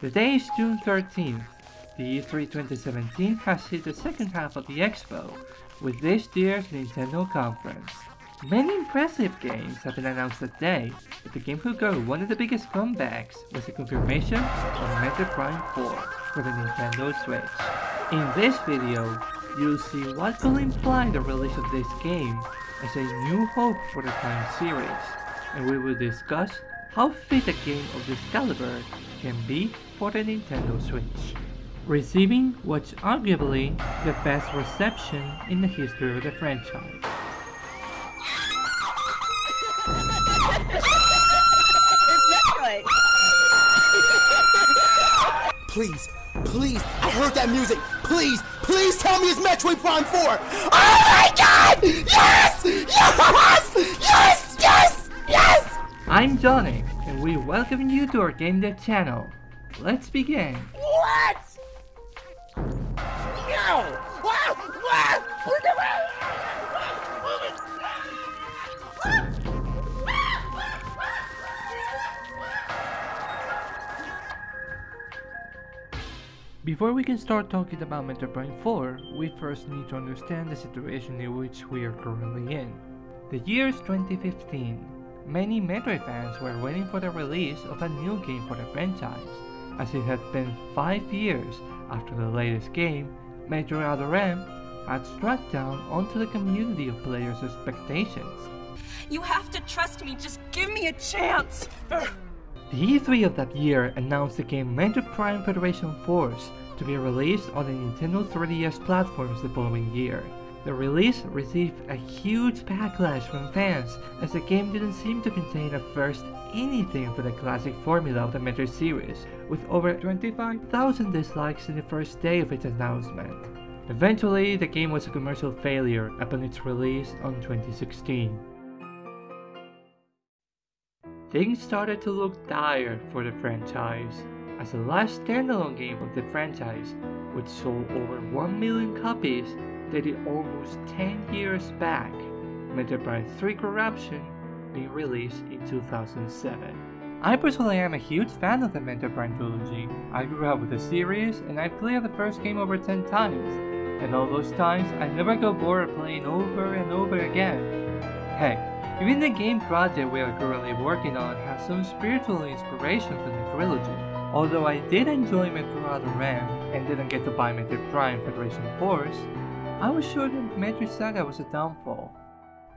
Today is June 13th. The E3 2017 has hit the second half of the expo, with this year's Nintendo conference. Many impressive games have been announced today, but the game who got one of the biggest comebacks was the confirmation of Metroid Prime 4 for the Nintendo Switch. In this video, you'll see what will imply the release of this game as a new hope for the Prime series, and we will discuss how fit a game of this caliber can be for the Nintendo Switch. Receiving what's arguably the best reception in the history of the franchise. Please, please, I heard that music. Please, please tell me it's Metroid Prime 4. Oh my god! Yes! Yes! Yes! Yes! Yes! I'm Johnny, we welcome you to our Game Dev channel. Let's begin. What? No! What? What? Before we can start talking about Metroid Prime 4, we first need to understand the situation in which we are currently in. The year is 2015. Many Metroid fans were waiting for the release of a new game for the franchise, as it had been 5 years after the latest game, Metroid Other M, had struck down onto the community of players' expectations. You have to trust me, just give me a chance! The E3 of that year announced the game Metroid Prime Federation Force to be released on the Nintendo 3DS platforms the following year. The release received a huge backlash from fans as the game didn't seem to contain at first anything for the classic formula of the Metroid series, with over 25,000 dislikes in the first day of its announcement. Eventually, the game was a commercial failure upon its release on 2016. Things started to look dire for the franchise, as the last standalone game of the franchise, which sold over 1 million copies, dated almost 10 years back, Metroid Prime 3 Corruption being released in 2007. I personally am a huge fan of the Metroid Prime trilogy. I grew up with the series and I've played the first game over 10 times, and all those times I never got bored of playing over and over again. Heck, even the game project we are currently working on has some spiritual inspiration from the trilogy. Although I did enjoy Metroid Other M and didn't get to buy Metroid Prime Federation Force, I was sure that Metroid Saga was a downfall.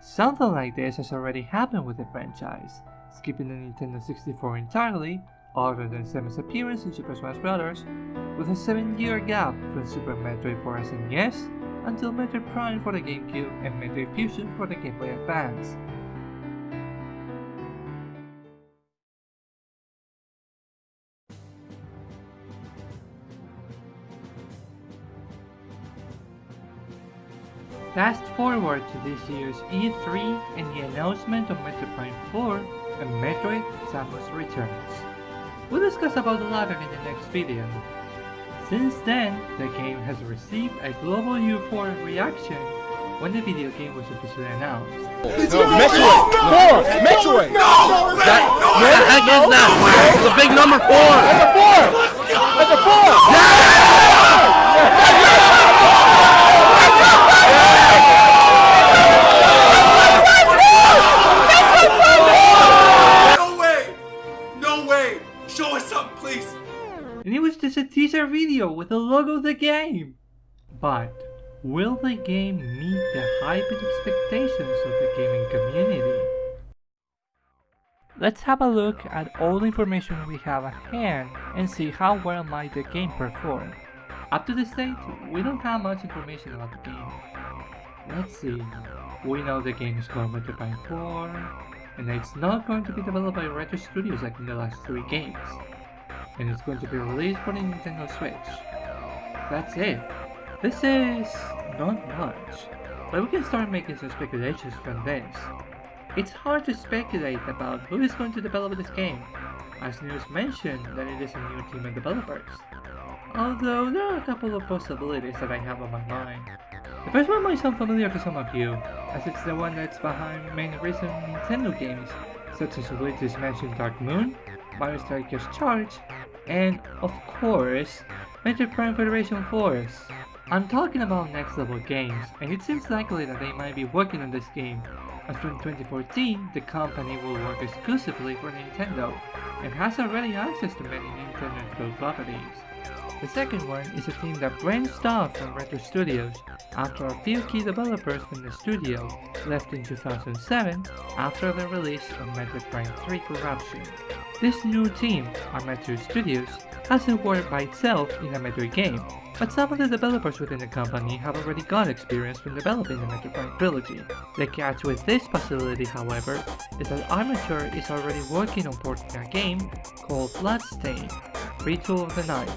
Something like this has already happened with the franchise, skipping the Nintendo 64 entirely, other than Samus' appearance in Super Smash Bros., with a 7-year gap from Super Metroid for SNES until Metroid Prime for the GameCube and Metroid Fusion for the Game Boy Advance. Fast forward to this year's E3 and the announcement of Metroid Prime 4 and Metroid Samus Returns. We'll discuss about the latter in the next video. Since then, the game has received a global euphoric reaction when the video game was officially announced. No, Metroid! Four! Metroid! No! That, no! what the heck is that? It's a big number four! That's a four! That's a four! No the game! But, will the game meet the and expectations of the gaming community? Let's have a look at all the information we have at hand and see how well might the game perform. Up to this date, we don't have much information about the game. Let's see. We know the game is called Metroid Prime 4, and it's not going to be developed by Retro Studios like in the last three games. And it's going to be released for the Nintendo Switch. That's it. This is not much, but we can start making some speculations from this. It's hard to speculate about who is going to develop this game, as news mentioned that it is a new team of developers. Although there are a couple of possibilities that I have on my mind. The first one might sound familiar to some of you, as it's the one that's behind many recent Nintendo games, such as Luigi's Mansion Dark Moon, Mario Strikers Charge, and, of course, Metroid Prime Federation Force. I'm talking about Next Level Games, and it seems likely that they might be working on this game, as from 2014, the company will work exclusively for Nintendo, and has already access to many Nintendo properties. The second one is a team that branched off from Retro Studios after a few key developers from the studio left in 2007 after the release of Metroid Prime 3 Corruption. This new team, Armature Studios, hasn't worked by itself in a Metroid game, but some of the developers within the company have already got experience from developing the Metroid Prime trilogy. The catch with this possibility, however, is that Armature is already working on porting a game called Bloodstain, Ritual of the Night,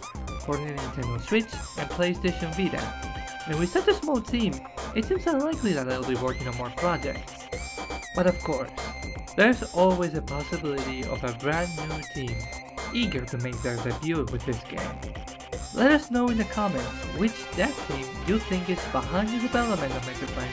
for Nintendo Switch and PlayStation Vita. And with such a small team, it seems unlikely that they'll be working on more projects. But of course, there's always a possibility of a brand new team eager to make their debut with this game. Let us know in the comments which dev team you think is behind the development of Metroid Prime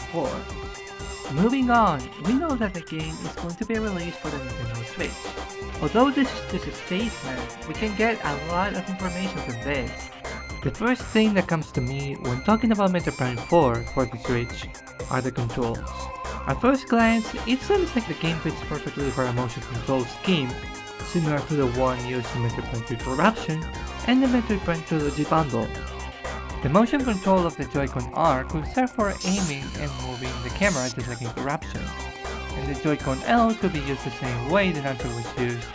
4. Moving on, we know that the game is going to be released for the Nintendo Switch. Although this is just a statement, we can get a lot of information from this. The first thing that comes to me when talking about Metroid Prime 4 for the Switch are the controls. At first glance, it seems like the game fits perfectly for a motion control scheme, similar to the one used in Metroid Prime 3 Corruption and the Metroid Prime Trilogy bundle. The motion control of the Joy-Con R could serve for aiming and moving the camera just like in Corruption, and the Joy-Con L could be used the same way the Nunchuk was used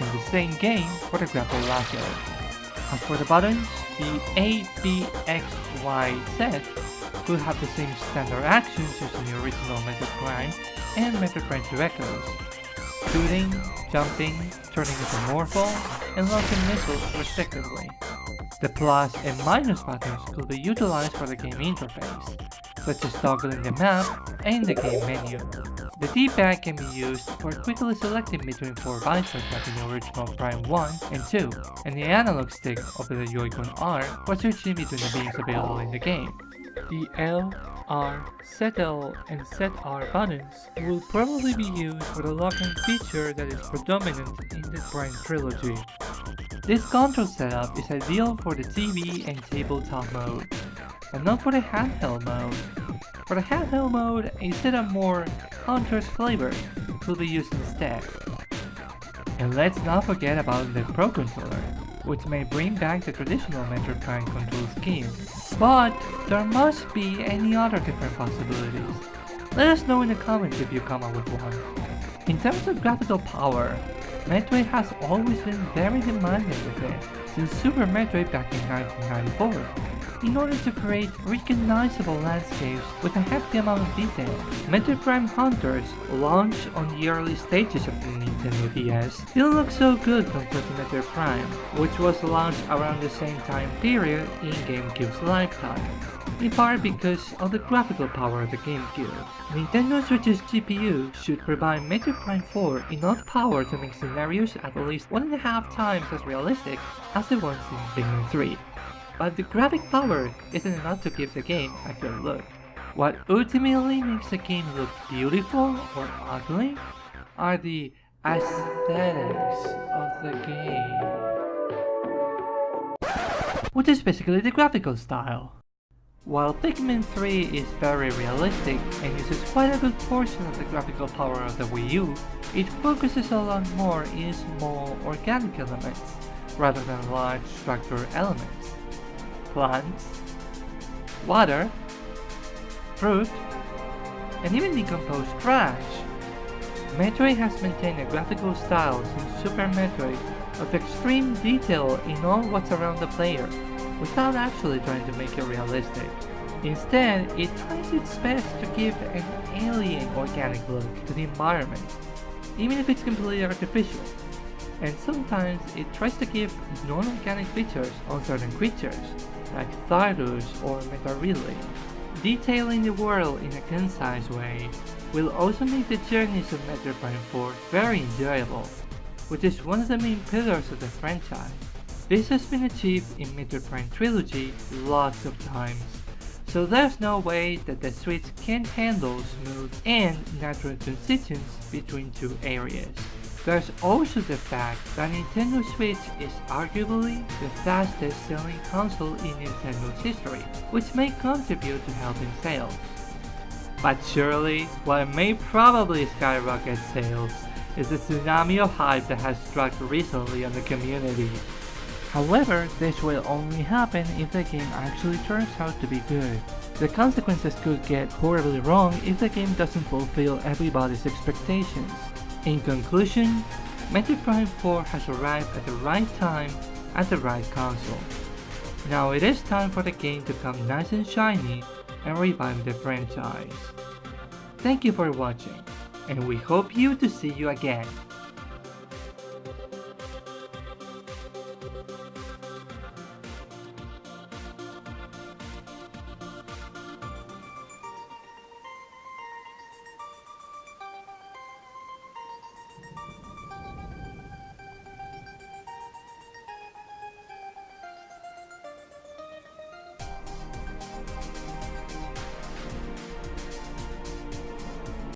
in the same game for the grapple lasso. As for the buttons, the A, B, X, Y, Z will have the same standard actions used in the original Metroid Prime and Metroid Prime 2 Echoes. Shooting, jumping, turning into Morph Ball, and launching missiles respectively. The plus and minus buttons could be utilized for the game interface, such as toggling the map and the game menu. The D-pad can be used for quickly selecting between four buttons like in the original Prime 1 and 2, and the analog stick of the Joy-Con R for switching between the beams available in the game. The L, R, ZL, and ZR buttons will probably be used for the locking feature that is predominant in the Prime trilogy. This control setup is ideal for the TV and tabletop mode, but not for the handheld mode. For the handheld mode, set of more Hunter's flavor will be used instead. And let's not forget about the Pro Controller, which may bring back the traditional Metroid Prime control scheme. But there must be any other different possibilities. Let us know in the comments if you come up with one. In terms of graphical power, Metroid has always been very demanding with it, since Super Metroid back in 1994 in order to create recognizable landscapes with a hefty amount of detail. Metroid Prime Hunters, launched on the early stages of the Nintendo DS, didn't look so good compared to Metroid Prime, which was launched around the same time period in GameCube's lifetime in part because of the graphical power of the GameCube. Nintendo Switch's GPU should provide Metroid Prime 4 enough power to make scenarios at least one and a half times as realistic as the ones in Pikmin 3 but the graphic power isn't enough to give the game a good look. What ultimately makes the game look beautiful or ugly are the aesthetics of the game. Which is basically the graphical style. While Pikmin 3 is very realistic and uses quite a good portion of the graphical power of the Wii U, it focuses a lot more in small organic elements, rather than large structural elements plants, water, fruit, and even decomposed trash. Metroid has maintained a graphical style since Super Metroid of extreme detail in all what's around the player, without actually trying to make it realistic. Instead, it tries its best to give an alien organic look to the environment, even if it's completely artificial. And sometimes it tries to give non-organic features on certain creatures, like Thardus or Meta Ridley. Detailing the world in a concise way will also make the journeys of Metroid Prime 4 very enjoyable, which is one of the main pillars of the franchise. This has been achieved in Metroid Prime Trilogy lots of times, So there's no way that the Switch can't handle smooth and natural transitions between two areas. There's also the fact that Nintendo Switch is arguably the fastest selling console in Nintendo's history, which may contribute to helping sales. But surely, what may probably skyrocket sales is the tsunami of hype that has struck recently on the community. However, this will only happen if the game actually turns out to be good. The consequences could get horribly wrong if the game doesn't fulfill everybody's expectations. In conclusion, Metroid Prime 4 has arrived at the right time at the right console. Now it is time for the game to come nice and shiny and revive the franchise. Thank you for watching, and we hope you to see you again.